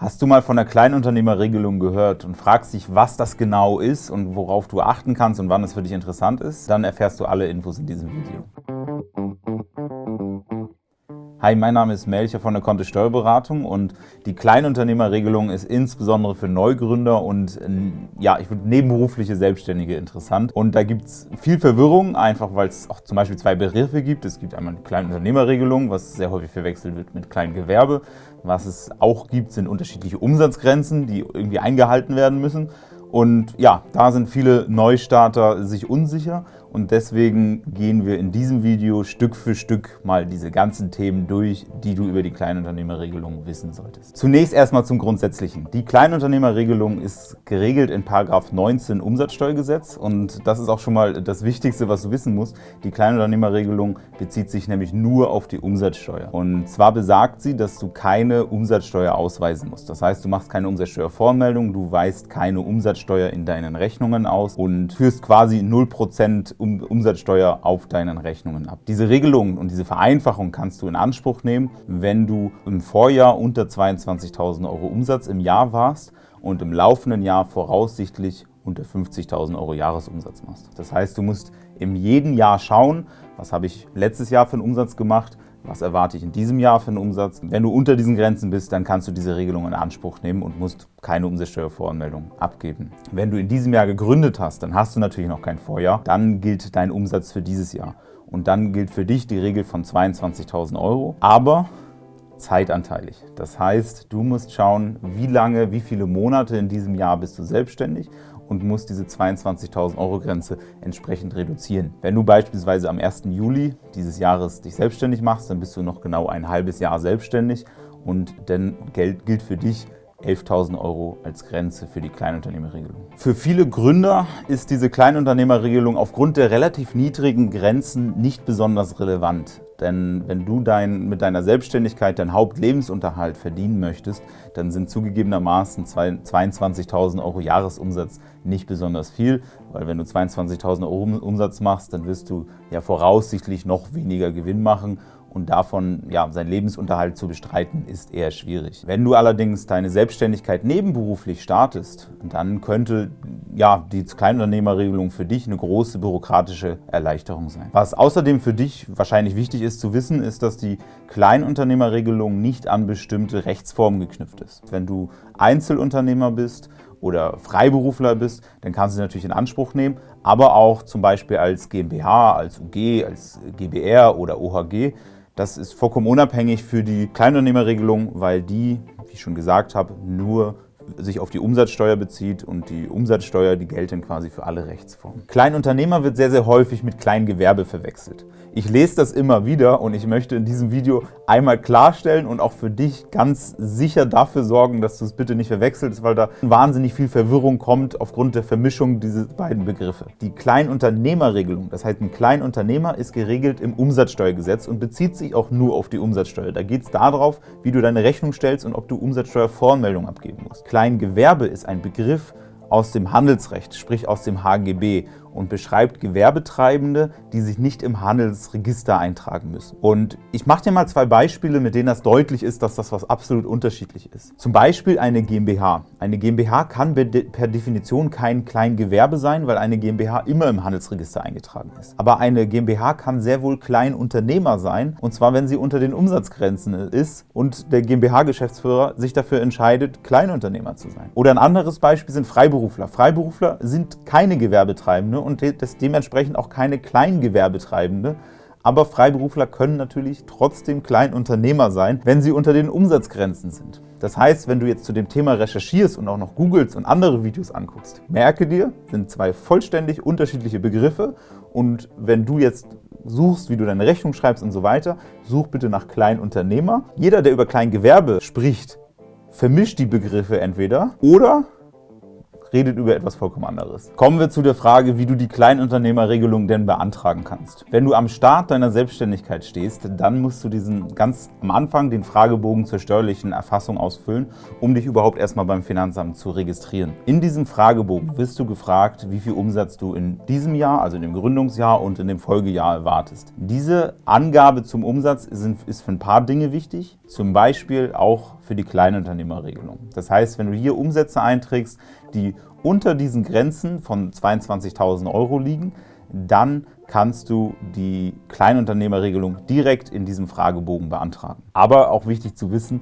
Hast du mal von der Kleinunternehmerregelung gehört und fragst dich, was das genau ist und worauf du achten kannst und wann es für dich interessant ist? Dann erfährst du alle Infos in diesem Video. Hi, mein Name ist Melcher von der Kontist Steuerberatung und die Kleinunternehmerregelung ist insbesondere für Neugründer und ja, ich würde nebenberufliche Selbstständige interessant. Und da gibt es viel Verwirrung, einfach weil es auch zum Beispiel zwei Begriffe gibt. Es gibt einmal die Kleinunternehmerregelung, was sehr häufig verwechselt wird mit Kleingewerbe. Was es auch gibt, sind unterschiedliche Umsatzgrenzen, die irgendwie eingehalten werden müssen. Und ja, da sind viele Neustarter sich unsicher und deswegen gehen wir in diesem Video Stück für Stück mal diese ganzen Themen durch, die du über die Kleinunternehmerregelung wissen solltest. Zunächst erstmal zum Grundsätzlichen. Die Kleinunternehmerregelung ist geregelt in 19 Umsatzsteuergesetz und das ist auch schon mal das Wichtigste, was du wissen musst. Die Kleinunternehmerregelung bezieht sich nämlich nur auf die Umsatzsteuer. Und zwar besagt sie, dass du keine Umsatzsteuer ausweisen musst. Das heißt, du machst keine Umsatzsteuervoranmeldung, du weist keine Umsatzsteuer in deinen Rechnungen aus und führst quasi 0% Umsatzsteuer auf deinen Rechnungen ab. Diese Regelung und diese Vereinfachung kannst du in Anspruch nehmen, wenn du im Vorjahr unter 22.000 Euro Umsatz im Jahr warst und im laufenden Jahr voraussichtlich unter 50.000 Euro Jahresumsatz machst. Das heißt, du musst im jeden Jahr schauen, was habe ich letztes Jahr für einen Umsatz gemacht, was erwarte ich in diesem Jahr für einen Umsatz? Wenn du unter diesen Grenzen bist, dann kannst du diese Regelung in Anspruch nehmen und musst keine Umsatzsteuervoranmeldung abgeben. Wenn du in diesem Jahr gegründet hast, dann hast du natürlich noch kein Vorjahr. Dann gilt dein Umsatz für dieses Jahr. Und dann gilt für dich die Regel von 22.000 Euro, aber zeitanteilig. Das heißt, du musst schauen, wie lange, wie viele Monate in diesem Jahr bist du selbstständig und musst diese 22.000 Euro Grenze entsprechend reduzieren. Wenn du beispielsweise am 1. Juli dieses Jahres dich selbstständig machst, dann bist du noch genau ein halbes Jahr selbstständig und dann gilt für dich 11.000 Euro als Grenze für die Kleinunternehmerregelung. Für viele Gründer ist diese Kleinunternehmerregelung aufgrund der relativ niedrigen Grenzen nicht besonders relevant. Denn wenn du dein, mit deiner Selbstständigkeit deinen Hauptlebensunterhalt verdienen möchtest, dann sind zugegebenermaßen 22.000 Euro Jahresumsatz nicht besonders viel, weil wenn du 22.000 Euro Umsatz machst, dann wirst du ja voraussichtlich noch weniger Gewinn machen und davon ja, seinen Lebensunterhalt zu bestreiten, ist eher schwierig. Wenn du allerdings deine Selbstständigkeit nebenberuflich startest, dann könnte ja, die Kleinunternehmerregelung für dich eine große bürokratische Erleichterung sein. Was außerdem für dich wahrscheinlich wichtig ist zu wissen, ist, dass die Kleinunternehmerregelung nicht an bestimmte Rechtsformen geknüpft ist. Wenn du Einzelunternehmer bist oder Freiberufler bist, dann kannst du sie natürlich in Anspruch nehmen, aber auch zum Beispiel als GmbH, als UG, als GBR oder OHG. Das ist vollkommen unabhängig für die Kleinunternehmerregelung, weil die, wie ich schon gesagt habe, nur sich auf die Umsatzsteuer bezieht und die Umsatzsteuer, die gelten quasi für alle Rechtsformen. Kleinunternehmer wird sehr, sehr häufig mit Kleingewerbe verwechselt. Ich lese das immer wieder und ich möchte in diesem Video einmal klarstellen und auch für dich ganz sicher dafür sorgen, dass du es bitte nicht verwechselst, weil da wahnsinnig viel Verwirrung kommt aufgrund der Vermischung dieser beiden Begriffe. Die Kleinunternehmerregelung, das heißt ein Kleinunternehmer ist geregelt im Umsatzsteuergesetz und bezieht sich auch nur auf die Umsatzsteuer. Da geht es darauf, wie du deine Rechnung stellst und ob du Umsatzsteuervoranmeldung abgeben musst. Kleingewerbe ist ein Begriff aus dem Handelsrecht, sprich aus dem HGB und beschreibt Gewerbetreibende, die sich nicht im Handelsregister eintragen müssen. Und ich mache dir mal zwei Beispiele, mit denen das deutlich ist, dass das was absolut unterschiedlich ist. Zum Beispiel eine GmbH. Eine GmbH kann per Definition kein Kleingewerbe sein, weil eine GmbH immer im Handelsregister eingetragen ist. Aber eine GmbH kann sehr wohl Kleinunternehmer sein, und zwar wenn sie unter den Umsatzgrenzen ist und der GmbH-Geschäftsführer sich dafür entscheidet, Kleinunternehmer zu sein. Oder ein anderes Beispiel sind Freiberufler. Freiberufler sind keine Gewerbetreibende und das dementsprechend auch keine Kleingewerbetreibende. Aber Freiberufler können natürlich trotzdem Kleinunternehmer sein, wenn sie unter den Umsatzgrenzen sind. Das heißt, wenn du jetzt zu dem Thema recherchierst und auch noch googelst und andere Videos anguckst, merke dir, sind zwei vollständig unterschiedliche Begriffe und wenn du jetzt suchst, wie du deine Rechnung schreibst und so weiter, such bitte nach Kleinunternehmer. Jeder, der über Kleingewerbe spricht, vermischt die Begriffe entweder oder redet über etwas vollkommen anderes. Kommen wir zu der Frage, wie du die Kleinunternehmerregelung denn beantragen kannst. Wenn du am Start deiner Selbstständigkeit stehst, dann musst du diesen ganz am Anfang den Fragebogen zur steuerlichen Erfassung ausfüllen, um dich überhaupt erstmal beim Finanzamt zu registrieren. In diesem Fragebogen wirst du gefragt, wie viel Umsatz du in diesem Jahr, also in dem Gründungsjahr und in dem Folgejahr erwartest. Diese Angabe zum Umsatz ist für ein paar Dinge wichtig, zum Beispiel auch für die Kleinunternehmerregelung. Das heißt, wenn du hier Umsätze einträgst, die unter diesen Grenzen von 22.000 Euro liegen, dann kannst du die Kleinunternehmerregelung direkt in diesem Fragebogen beantragen. Aber auch wichtig zu wissen,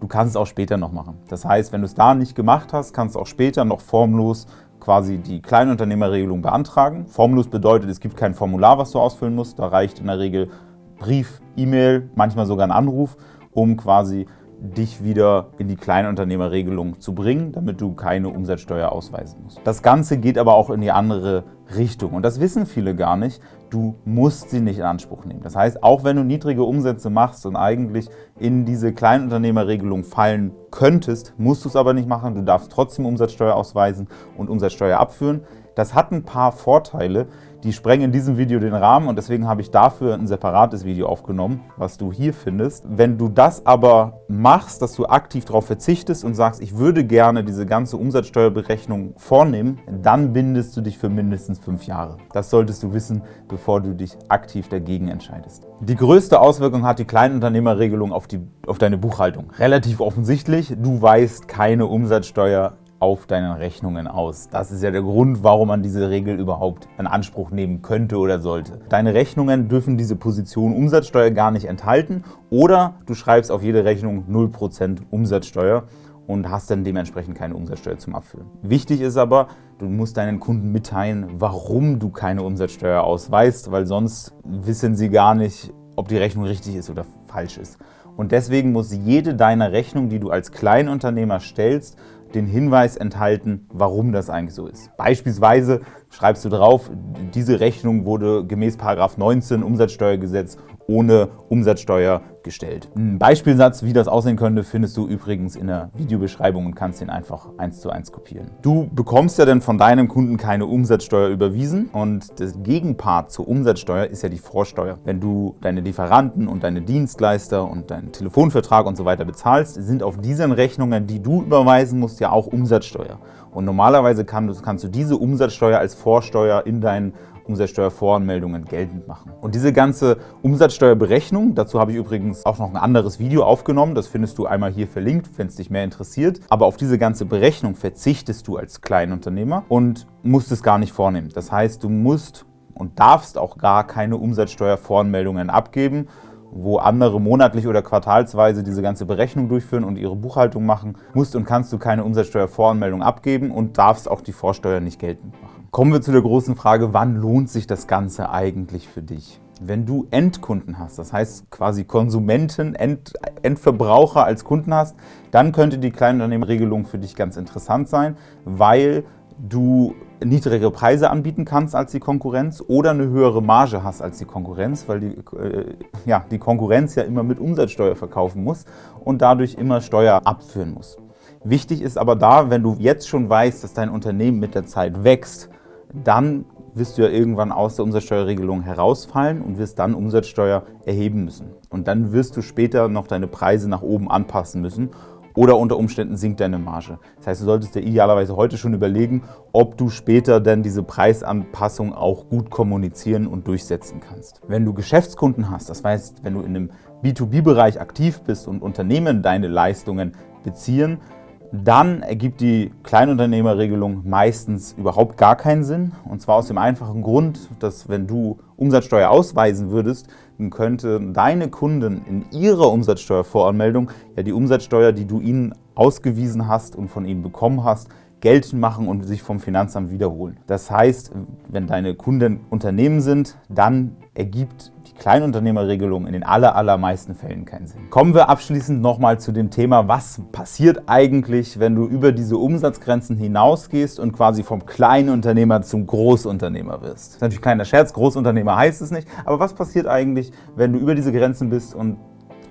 du kannst es auch später noch machen. Das heißt, wenn du es da nicht gemacht hast, kannst du auch später noch formlos quasi die Kleinunternehmerregelung beantragen. Formlos bedeutet, es gibt kein Formular, was du ausfüllen musst. Da reicht in der Regel Brief, E-Mail, manchmal sogar ein Anruf, um quasi dich wieder in die Kleinunternehmerregelung zu bringen, damit du keine Umsatzsteuer ausweisen musst. Das Ganze geht aber auch in die andere Richtung und das wissen viele gar nicht. Du musst sie nicht in Anspruch nehmen. Das heißt, auch wenn du niedrige Umsätze machst und eigentlich in diese Kleinunternehmerregelung fallen könntest, musst du es aber nicht machen. Du darfst trotzdem Umsatzsteuer ausweisen und Umsatzsteuer abführen. Das hat ein paar Vorteile, die sprengen in diesem Video den Rahmen und deswegen habe ich dafür ein separates Video aufgenommen, was du hier findest. Wenn du das aber machst, dass du aktiv darauf verzichtest und sagst, ich würde gerne diese ganze Umsatzsteuerberechnung vornehmen, dann bindest du dich für mindestens fünf Jahre. Das solltest du wissen, bevor du dich aktiv dagegen entscheidest. Die größte Auswirkung hat die Kleinunternehmerregelung auf, die, auf deine Buchhaltung. Relativ offensichtlich, du weißt keine Umsatzsteuer auf deinen Rechnungen aus. Das ist ja der Grund, warum man diese Regel überhaupt in Anspruch nehmen könnte oder sollte. Deine Rechnungen dürfen diese Position Umsatzsteuer gar nicht enthalten oder du schreibst auf jede Rechnung 0% Umsatzsteuer und hast dann dementsprechend keine Umsatzsteuer zum Abführen. Wichtig ist aber, du musst deinen Kunden mitteilen, warum du keine Umsatzsteuer ausweist, weil sonst wissen sie gar nicht, ob die Rechnung richtig ist oder falsch ist. Und deswegen muss jede deiner Rechnung, die du als Kleinunternehmer stellst, den Hinweis enthalten, warum das eigentlich so ist. Beispielsweise schreibst du drauf, diese Rechnung wurde gemäß 19 Umsatzsteuergesetz ohne Umsatzsteuer gestellt. Ein Beispielsatz, wie das aussehen könnte, findest du übrigens in der Videobeschreibung und kannst ihn einfach eins zu eins kopieren. Du bekommst ja dann von deinem Kunden keine Umsatzsteuer überwiesen und das Gegenpart zur Umsatzsteuer ist ja die Vorsteuer. Wenn du deine Lieferanten und deine Dienstleister und deinen Telefonvertrag und so weiter bezahlst, sind auf diesen Rechnungen, die du überweisen musst, ja auch Umsatzsteuer. Und normalerweise kannst du diese Umsatzsteuer als Vorsteuer in deinen Umsatzsteuervoranmeldungen geltend machen. Und diese ganze Umsatzsteuerberechnung, dazu habe ich übrigens auch noch ein anderes Video aufgenommen, das findest du einmal hier verlinkt, wenn es dich mehr interessiert. Aber auf diese ganze Berechnung verzichtest du als Kleinunternehmer und musst es gar nicht vornehmen. Das heißt, du musst und darfst auch gar keine Umsatzsteuervoranmeldungen abgeben, wo andere monatlich oder quartalsweise diese ganze Berechnung durchführen und ihre Buchhaltung machen, musst und kannst du keine Umsatzsteuervoranmeldung abgeben und darfst auch die Vorsteuer nicht geltend machen. Kommen wir zu der großen Frage, wann lohnt sich das Ganze eigentlich für dich? Wenn du Endkunden hast, das heißt quasi Konsumenten, End, Endverbraucher als Kunden hast, dann könnte die Kleinunternehmerregelung für dich ganz interessant sein, weil du niedrigere Preise anbieten kannst als die Konkurrenz oder eine höhere Marge hast als die Konkurrenz, weil die, äh, ja, die Konkurrenz ja immer mit Umsatzsteuer verkaufen muss und dadurch immer Steuer abführen muss. Wichtig ist aber da, wenn du jetzt schon weißt, dass dein Unternehmen mit der Zeit wächst, dann wirst du ja irgendwann aus der Umsatzsteuerregelung herausfallen und wirst dann Umsatzsteuer erheben müssen. Und dann wirst du später noch deine Preise nach oben anpassen müssen oder unter Umständen sinkt deine Marge. Das heißt, du solltest dir idealerweise heute schon überlegen, ob du später dann diese Preisanpassung auch gut kommunizieren und durchsetzen kannst. Wenn du Geschäftskunden hast, das heißt, wenn du in einem B2B-Bereich aktiv bist und Unternehmen deine Leistungen beziehen, dann ergibt die Kleinunternehmerregelung meistens überhaupt gar keinen Sinn. Und zwar aus dem einfachen Grund, dass wenn du Umsatzsteuer ausweisen würdest, dann könnten deine Kunden in ihrer Umsatzsteuervoranmeldung ja die Umsatzsteuer, die du ihnen ausgewiesen hast und von ihnen bekommen hast, geltend machen und sich vom Finanzamt wiederholen. Das heißt, wenn deine Kunden Unternehmen sind, dann ergibt die Kleinunternehmerregelung in den aller, allermeisten Fällen keinen Sinn. Kommen wir abschließend nochmal zu dem Thema, was passiert eigentlich, wenn du über diese Umsatzgrenzen hinausgehst und quasi vom Kleinunternehmer zum Großunternehmer wirst. Das ist natürlich ein kleiner Scherz, Großunternehmer heißt es nicht, aber was passiert eigentlich, wenn du über diese Grenzen bist und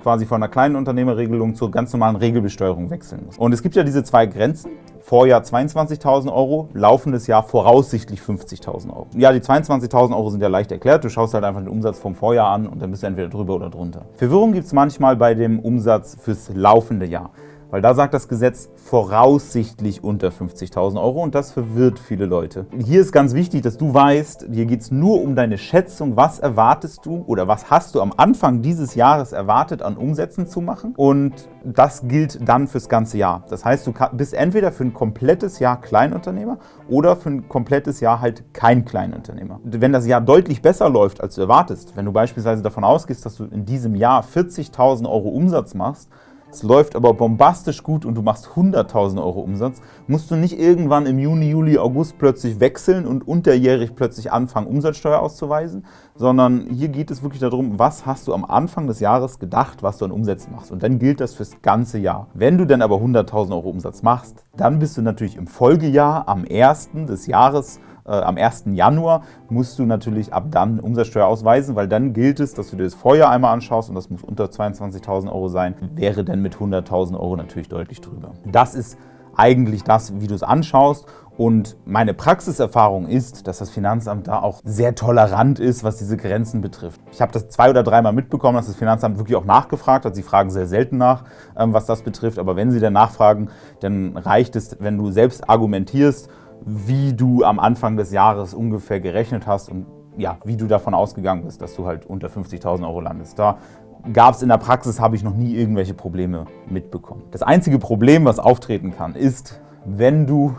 quasi von einer kleinen Unternehmerregelung zur ganz normalen Regelbesteuerung wechseln musst. Und es gibt ja diese zwei Grenzen, Vorjahr 22.000 Euro, laufendes Jahr voraussichtlich 50.000 Euro. Ja, die 22.000 Euro sind ja leicht erklärt. Du schaust halt einfach den Umsatz vom Vorjahr an und dann bist du entweder drüber oder drunter. Verwirrung gibt es manchmal bei dem Umsatz fürs laufende Jahr. Weil da sagt das Gesetz voraussichtlich unter 50.000 Euro und das verwirrt viele Leute. Hier ist ganz wichtig, dass du weißt, hier geht es nur um deine Schätzung, was erwartest du oder was hast du am Anfang dieses Jahres erwartet an Umsätzen zu machen und das gilt dann fürs ganze Jahr. Das heißt, du bist entweder für ein komplettes Jahr Kleinunternehmer oder für ein komplettes Jahr halt kein Kleinunternehmer. Wenn das Jahr deutlich besser läuft, als du erwartest, wenn du beispielsweise davon ausgehst, dass du in diesem Jahr 40.000 Euro Umsatz machst, es läuft aber bombastisch gut und du machst 100.000 Euro Umsatz, musst du nicht irgendwann im Juni, Juli, August plötzlich wechseln und unterjährig plötzlich anfangen, Umsatzsteuer auszuweisen, sondern hier geht es wirklich darum, was hast du am Anfang des Jahres gedacht, was du an Umsätzen machst. Und dann gilt das fürs ganze Jahr. Wenn du dann aber 100.000 Euro Umsatz machst, dann bist du natürlich im Folgejahr am 1. des Jahres äh, am 1. Januar musst du natürlich ab dann Umsatzsteuer ausweisen, weil dann gilt es, dass du dir das Vorjahr einmal anschaust und das muss unter 22.000 Euro sein, wäre dann mit 100.000 Euro natürlich deutlich drüber. Das ist eigentlich das, wie du es anschaust. Und meine Praxiserfahrung ist, dass das Finanzamt da auch sehr tolerant ist, was diese Grenzen betrifft. Ich habe das zwei oder dreimal mitbekommen, dass das Finanzamt wirklich auch nachgefragt hat. Sie fragen sehr selten nach, ähm, was das betrifft. Aber wenn sie dann nachfragen, dann reicht es, wenn du selbst argumentierst wie du am Anfang des Jahres ungefähr gerechnet hast und ja, wie du davon ausgegangen bist, dass du halt unter 50.000 Euro landest. Da gab es in der Praxis, habe ich noch nie irgendwelche Probleme mitbekommen. Das einzige Problem, was auftreten kann, ist, wenn du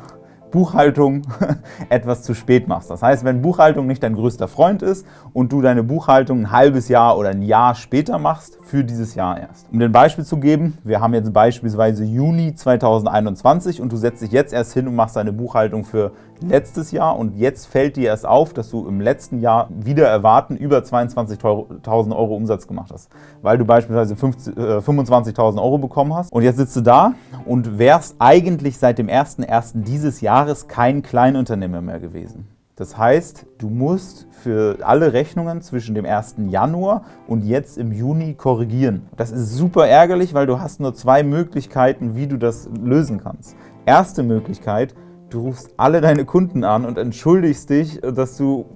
Buchhaltung etwas zu spät machst. Das heißt, wenn Buchhaltung nicht dein größter Freund ist und du deine Buchhaltung ein halbes Jahr oder ein Jahr später machst, für dieses Jahr erst. Um dir ein Beispiel zu geben, wir haben jetzt beispielsweise Juni 2021 und du setzt dich jetzt erst hin und machst deine Buchhaltung für letztes Jahr und jetzt fällt dir erst auf, dass du im letzten Jahr wieder erwarten über 22.000 Euro Umsatz gemacht hast, weil du beispielsweise 25.000 äh, Euro bekommen hast und jetzt sitzt du da und wärst eigentlich seit dem 01.01. dieses Jahres kein Kleinunternehmer mehr gewesen. Das heißt, du musst für alle Rechnungen zwischen dem 1. Januar und jetzt im Juni korrigieren. Das ist super ärgerlich, weil du hast nur zwei Möglichkeiten, wie du das lösen kannst. Erste Möglichkeit, du rufst alle deine Kunden an und entschuldigst dich, dass du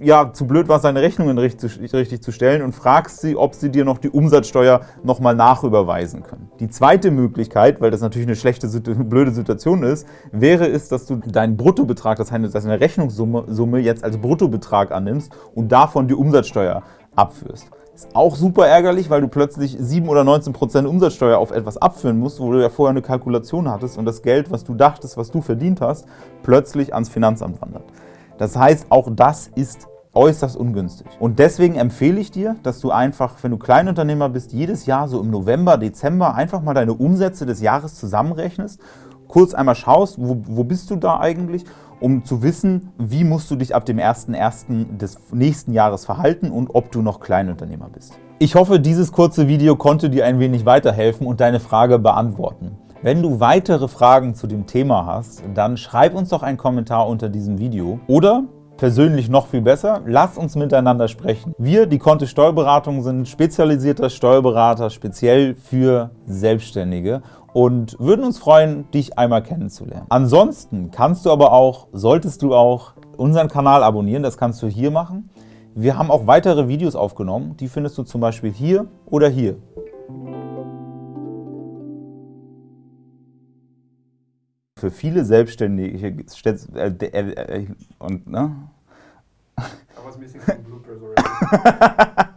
ja, zu blöd warst, deine Rechnungen richtig, richtig, zu stellen und fragst sie, ob sie dir noch die Umsatzsteuer nochmal nachüberweisen können. Die zweite Möglichkeit, weil das natürlich eine schlechte, blöde Situation ist, wäre es, dass du deinen Bruttobetrag, das heißt deine Rechnungssumme jetzt als Bruttobetrag annimmst und davon die Umsatzsteuer abführst. Ist auch super ärgerlich, weil du plötzlich 7 oder 19 Prozent Umsatzsteuer auf etwas abführen musst, wo du ja vorher eine Kalkulation hattest und das Geld, was du dachtest, was du verdient hast, plötzlich ans Finanzamt wandert. Das heißt, auch das ist äußerst ungünstig. Und deswegen empfehle ich dir, dass du einfach, wenn du Kleinunternehmer bist, jedes Jahr so im November, Dezember einfach mal deine Umsätze des Jahres zusammenrechnest, kurz einmal schaust, wo, wo bist du da eigentlich um zu wissen, wie musst du dich ab dem 01.01. des nächsten Jahres verhalten und ob du noch Kleinunternehmer bist. Ich hoffe, dieses kurze Video konnte dir ein wenig weiterhelfen und deine Frage beantworten. Wenn du weitere Fragen zu dem Thema hast, dann schreib uns doch einen Kommentar unter diesem Video oder persönlich noch viel besser, lass uns miteinander sprechen. Wir, die Kontist Steuerberatung, sind spezialisierter Steuerberater speziell für Selbstständige und würden uns freuen, dich einmal kennenzulernen. Ansonsten kannst du aber auch, solltest du auch unseren Kanal abonnieren, das kannst du hier machen. Wir haben auch weitere Videos aufgenommen, die findest du zum Beispiel hier oder hier. Für viele Selbstständige äh, äh, äh, und ne? Was missing some bloopers already.